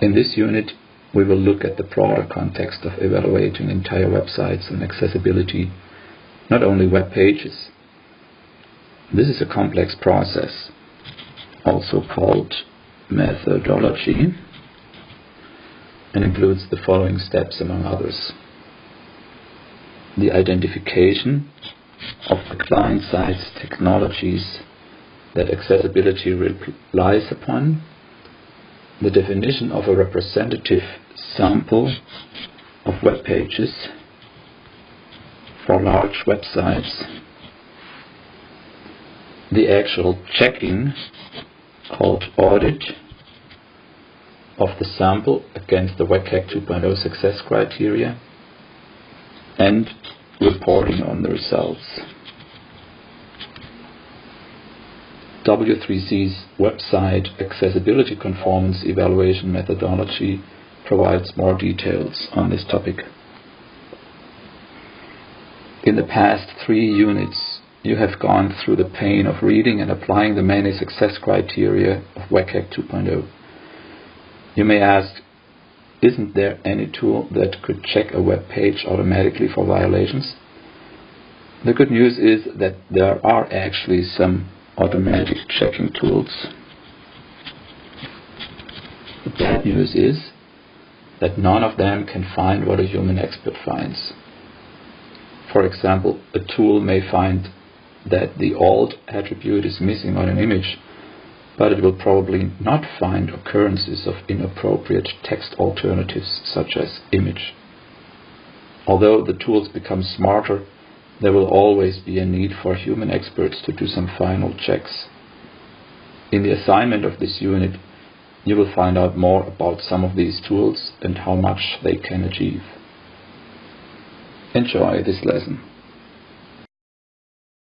In this unit, we will look at the broader context of evaluating entire websites and accessibility, not only web pages. This is a complex process, also called methodology, and includes the following steps among others. The identification of the client-side technologies that accessibility relies upon, the definition of a representative sample of web pages for large websites, the actual checking called audit of the sample against the WCAG 2.0 success criteria, and reporting on the results. W3C's website accessibility conformance evaluation methodology provides more details on this topic. In the past three units, you have gone through the pain of reading and applying the many success criteria of WCAG 2.0. You may ask, isn't there any tool that could check a web page automatically for violations? The good news is that there are actually some automatic checking tools. The bad news is that none of them can find what a human expert finds. For example, a tool may find that the alt attribute is missing on an image, but it will probably not find occurrences of inappropriate text alternatives such as image. Although the tools become smarter, there will always be a need for human experts to do some final checks. In the assignment of this unit, you will find out more about some of these tools and how much they can achieve. Enjoy this lesson.